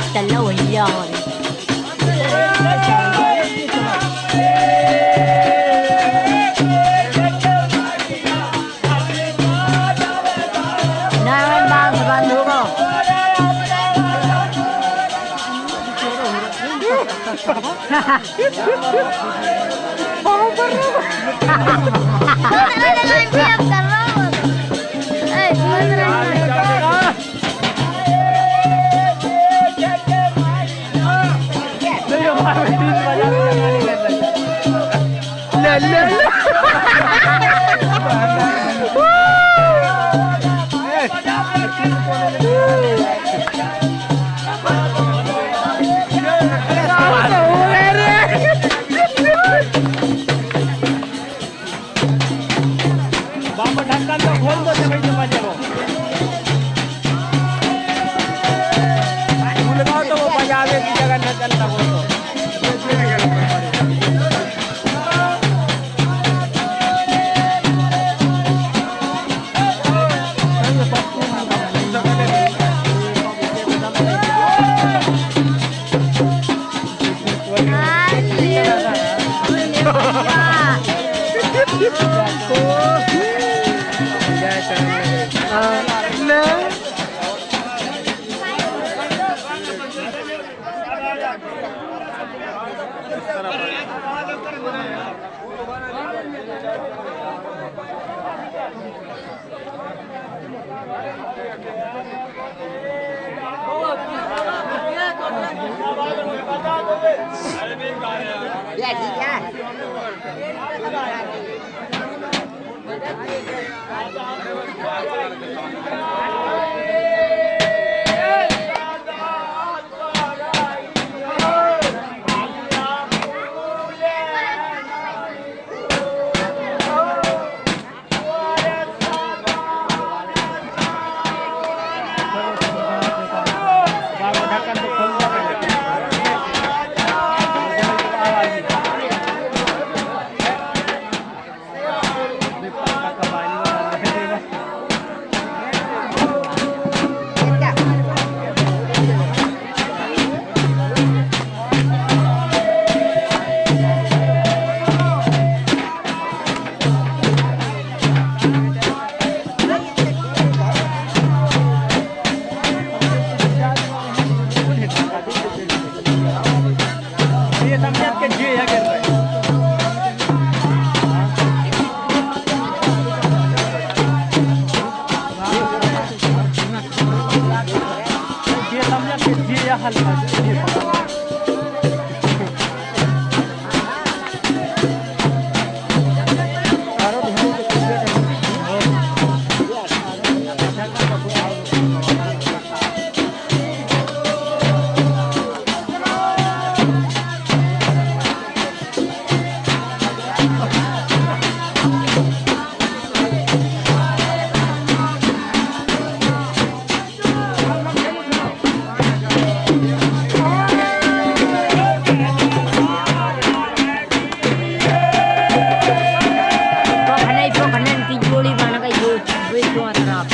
Nangan dance. Nangan dance, dalawa yan. Nangan Yeah, yeah. 감사합니다. Karena Kanan kijuli mana kayu, itu tuan rap.